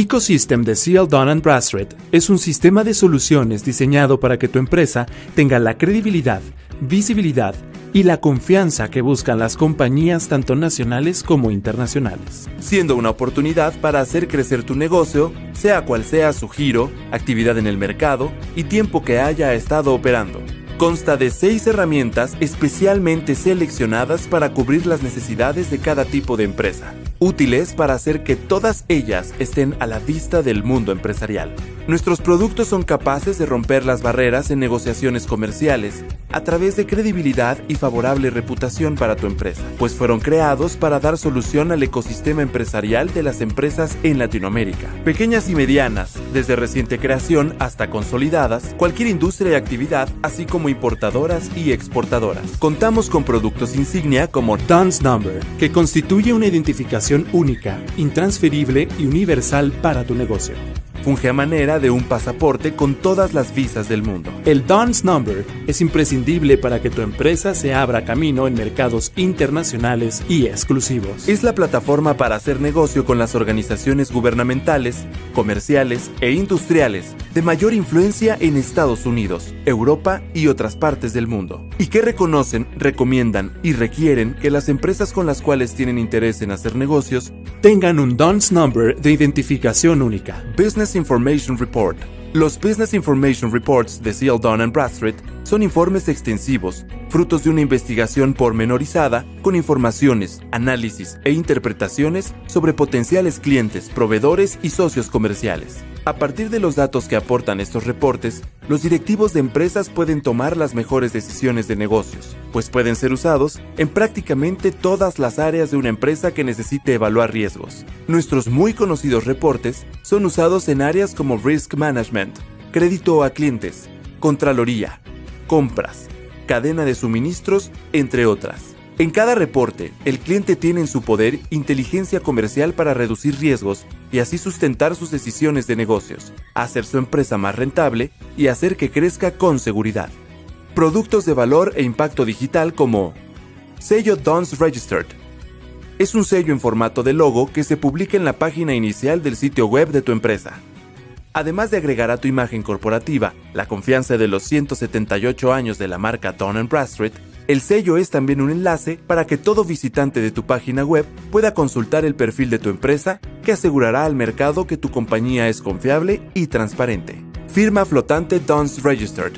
Ecosystem de CL Dun Bradstreet es un sistema de soluciones diseñado para que tu empresa tenga la credibilidad, visibilidad y la confianza que buscan las compañías tanto nacionales como internacionales. Siendo una oportunidad para hacer crecer tu negocio, sea cual sea su giro, actividad en el mercado y tiempo que haya estado operando. Consta de seis herramientas especialmente seleccionadas para cubrir las necesidades de cada tipo de empresa, útiles para hacer que todas ellas estén a la vista del mundo empresarial. Nuestros productos son capaces de romper las barreras en negociaciones comerciales a través de credibilidad y favorable reputación para tu empresa, pues fueron creados para dar solución al ecosistema empresarial de las empresas en Latinoamérica. Pequeñas y medianas, desde reciente creación hasta consolidadas, cualquier industria y actividad, así como importadoras y exportadoras. Contamos con productos insignia como Dance Number, que constituye una identificación única, intransferible y universal para tu negocio. Funge a manera de un pasaporte con todas las visas del mundo. El Dance Number es imprescindible para que tu empresa se abra camino en mercados internacionales y exclusivos. Es la plataforma para hacer negocio con las organizaciones gubernamentales, comerciales e industriales de mayor influencia en Estados Unidos, Europa y otras partes del mundo, y que reconocen, recomiendan y requieren que las empresas con las cuales tienen interés en hacer negocios tengan un DUNS number de identificación única. Business Information Report. Los Business Information Reports de CL Dun Bradstreet son informes extensivos, frutos de una investigación pormenorizada con informaciones, análisis e interpretaciones sobre potenciales clientes, proveedores y socios comerciales. A partir de los datos que aportan estos reportes, los directivos de empresas pueden tomar las mejores decisiones de negocios, pues pueden ser usados en prácticamente todas las áreas de una empresa que necesite evaluar riesgos. Nuestros muy conocidos reportes son usados en áreas como Risk Management, crédito a clientes, Contraloría, compras, cadena de suministros, entre otras. En cada reporte, el cliente tiene en su poder inteligencia comercial para reducir riesgos y así sustentar sus decisiones de negocios, hacer su empresa más rentable y hacer que crezca con seguridad. Productos de valor e impacto digital como Sello Dons Registered. Es un sello en formato de logo que se publica en la página inicial del sitio web de tu empresa. Además de agregar a tu imagen corporativa la confianza de los 178 años de la marca Dun Bradstreet, el sello es también un enlace para que todo visitante de tu página web pueda consultar el perfil de tu empresa que asegurará al mercado que tu compañía es confiable y transparente. Firma flotante DONS Registered.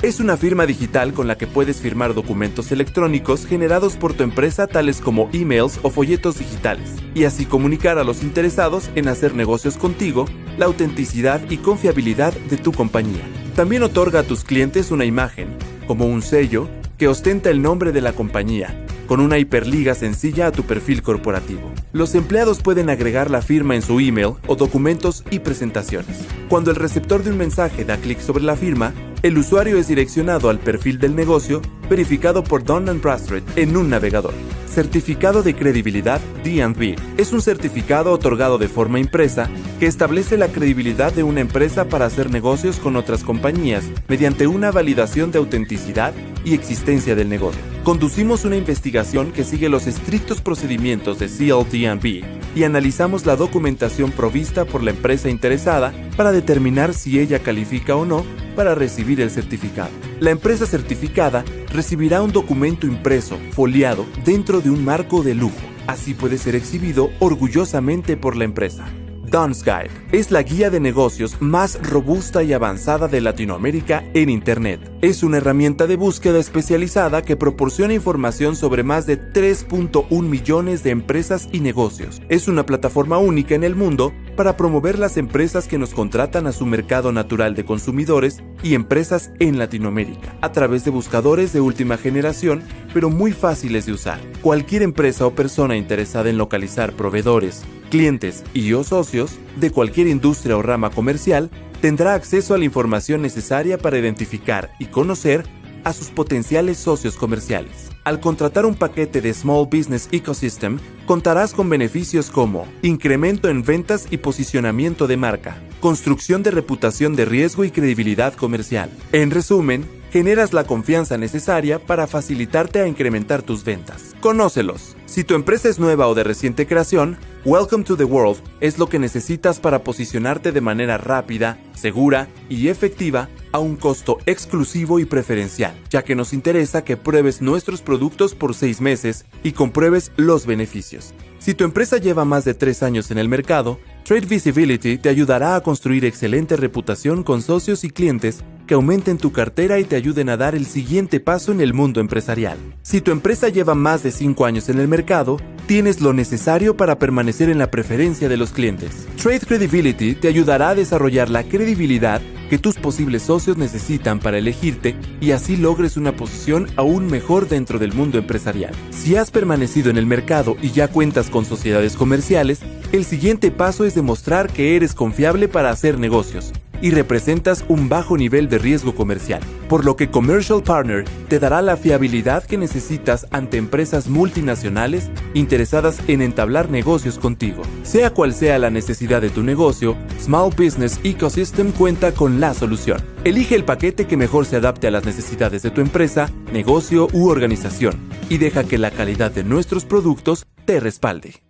Es una firma digital con la que puedes firmar documentos electrónicos generados por tu empresa tales como emails o folletos digitales, y así comunicar a los interesados en hacer negocios contigo la autenticidad y confiabilidad de tu compañía. También otorga a tus clientes una imagen, como un sello, que ostenta el nombre de la compañía, con una hiperliga sencilla a tu perfil corporativo. Los empleados pueden agregar la firma en su email o documentos y presentaciones. Cuando el receptor de un mensaje da clic sobre la firma, el usuario es direccionado al perfil del negocio verificado por Dun Bradstreet en un navegador. Certificado de Credibilidad D&B es un certificado otorgado de forma impresa que establece la credibilidad de una empresa para hacer negocios con otras compañías mediante una validación de autenticidad y existencia del negocio. Conducimos una investigación que sigue los estrictos procedimientos de CLD&B y analizamos la documentación provista por la empresa interesada para determinar si ella califica o no para recibir el certificado. La empresa certificada recibirá un documento impreso, foliado, dentro de un marco de lujo. Así puede ser exhibido orgullosamente por la empresa. Don's Guide es la guía de negocios más robusta y avanzada de Latinoamérica en Internet. Es una herramienta de búsqueda especializada que proporciona información sobre más de 3.1 millones de empresas y negocios. Es una plataforma única en el mundo para promover las empresas que nos contratan a su mercado natural de consumidores y empresas en Latinoamérica, a través de buscadores de última generación, pero muy fáciles de usar. Cualquier empresa o persona interesada en localizar proveedores, clientes y o socios de cualquier industria o rama comercial tendrá acceso a la información necesaria para identificar y conocer a sus potenciales socios comerciales. Al contratar un paquete de Small Business Ecosystem, contarás con beneficios como incremento en ventas y posicionamiento de marca, construcción de reputación de riesgo y credibilidad comercial. En resumen, generas la confianza necesaria para facilitarte a incrementar tus ventas. Conócelos. Si tu empresa es nueva o de reciente creación, Welcome to the World es lo que necesitas para posicionarte de manera rápida, segura y efectiva a un costo exclusivo y preferencial, ya que nos interesa que pruebes nuestros productos por seis meses y compruebes los beneficios. Si tu empresa lleva más de tres años en el mercado, Trade Visibility te ayudará a construir excelente reputación con socios y clientes que aumenten tu cartera y te ayuden a dar el siguiente paso en el mundo empresarial. Si tu empresa lleva más de 5 años en el mercado, tienes lo necesario para permanecer en la preferencia de los clientes. Trade Credibility te ayudará a desarrollar la credibilidad que tus posibles socios necesitan para elegirte y así logres una posición aún mejor dentro del mundo empresarial. Si has permanecido en el mercado y ya cuentas con sociedades comerciales, el siguiente paso es demostrar que eres confiable para hacer negocios y representas un bajo nivel de riesgo comercial, por lo que Commercial Partner te dará la fiabilidad que necesitas ante empresas multinacionales interesadas en entablar negocios contigo. Sea cual sea la necesidad de tu negocio, Small Business Ecosystem cuenta con la solución. Elige el paquete que mejor se adapte a las necesidades de tu empresa, negocio u organización y deja que la calidad de nuestros productos te respalde.